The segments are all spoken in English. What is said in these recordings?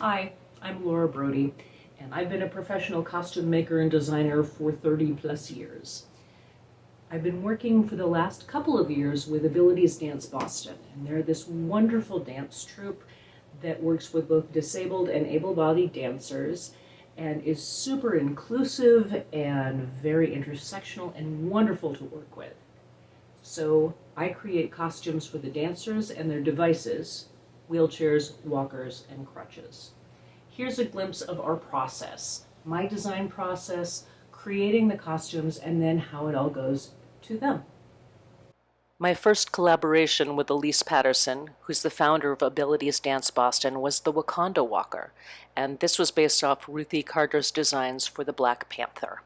Hi, I'm Laura Brody, and I've been a professional costume maker and designer for 30 plus years. I've been working for the last couple of years with Abilities Dance Boston, and they're this wonderful dance troupe that works with both disabled and able-bodied dancers and is super inclusive and very intersectional and wonderful to work with. So I create costumes for the dancers and their devices, wheelchairs, walkers, and crutches. Here's a glimpse of our process, my design process, creating the costumes, and then how it all goes to them. My first collaboration with Elise Patterson, who's the founder of Abilities Dance Boston, was the Wakanda Walker, and this was based off Ruthie Carter's designs for the Black Panther.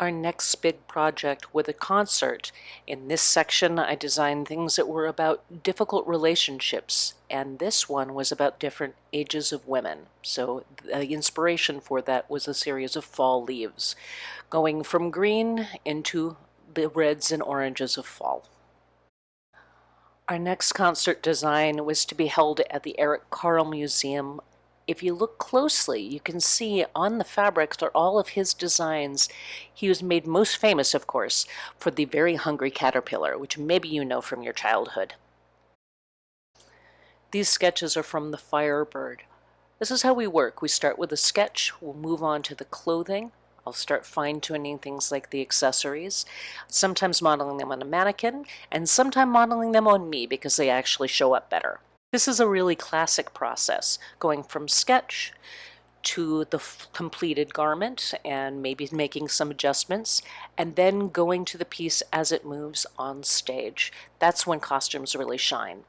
Our next big project with a concert. In this section, I designed things that were about difficult relationships, and this one was about different ages of women. So the inspiration for that was a series of fall leaves, going from green into the reds and oranges of fall. Our next concert design was to be held at the Eric Carle Museum. If you look closely, you can see on the fabrics are all of his designs. He was made most famous, of course, for the Very Hungry Caterpillar, which maybe you know from your childhood. These sketches are from the Firebird. This is how we work. We start with a sketch, we'll move on to the clothing, I'll start fine-tuning things like the accessories, sometimes modeling them on a mannequin, and sometimes modeling them on me because they actually show up better. This is a really classic process, going from sketch to the completed garment and maybe making some adjustments, and then going to the piece as it moves on stage. That's when costumes really shine.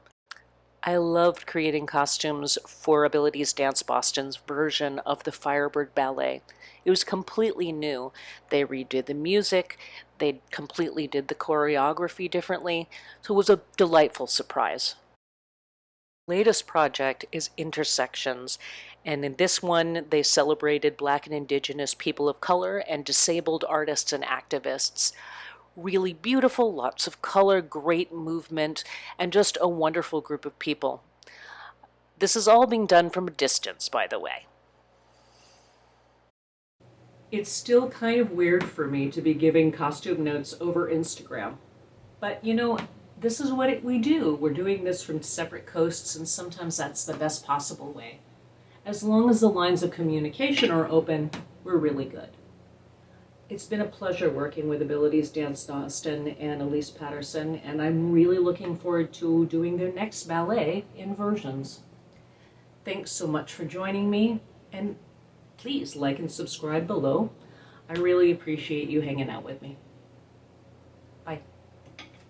I loved creating costumes for Abilities Dance Boston's version of the Firebird Ballet. It was completely new. They redid the music, they completely did the choreography differently, so it was a delightful surprise. Latest project is Intersections, and in this one they celebrated Black and Indigenous people of color and disabled artists and activists really beautiful, lots of color, great movement, and just a wonderful group of people. This is all being done from a distance, by the way. It's still kind of weird for me to be giving costume notes over Instagram. But you know, this is what it, we do. We're doing this from separate coasts, and sometimes that's the best possible way. As long as the lines of communication are open, we're really good. It's been a pleasure working with Abilities Dance Boston and Elise Patterson, and I'm really looking forward to doing their next ballet inversions. Thanks so much for joining me, and please like and subscribe below. I really appreciate you hanging out with me.